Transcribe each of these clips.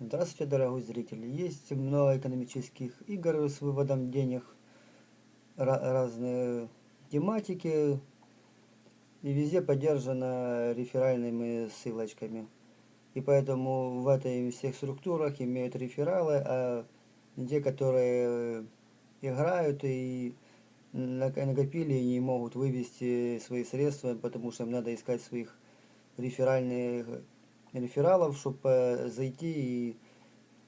Здравствуйте, дорогой зритель! Есть много экономических игр с выводом денег, разные тематики, и везде поддержано реферальными ссылочками. И поэтому в этой всех структурах имеют рефералы, а те, которые играют и накопили не могут вывести свои средства, потому что им надо искать своих реферальных рефералов, чтобы э, зайти и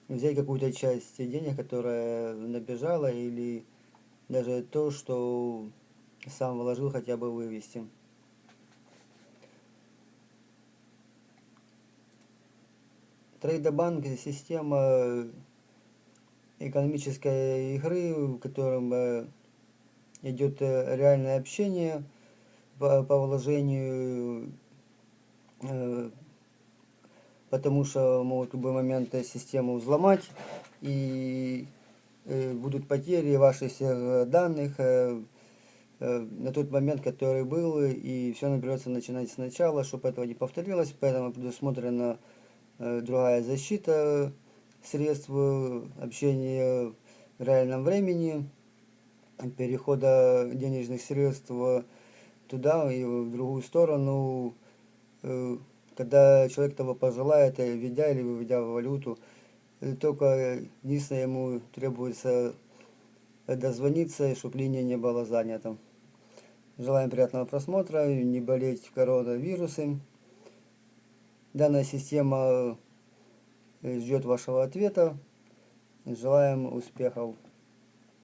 взять какую-то часть денег, которая набежала, или даже то, что сам вложил, хотя бы вывести. Трейдобанк – система экономической игры, в котором э, идет э, реальное общение по, по вложению потому что могут в любой момент систему взломать и э, будут потери ваших всех данных э, э, на тот момент, который был, и все придется начинать сначала, чтобы этого не повторилось, поэтому предусмотрена другая защита средств общения в реальном времени, перехода денежных средств туда и в другую сторону, когда человек того пожелает, э, введя или выведя валюту, э, только единственное ему требуется дозвониться, чтобы линия не была занята. Желаем приятного просмотра, не болеть коронавирусом. Данная система э, ждет вашего ответа. Желаем успехов.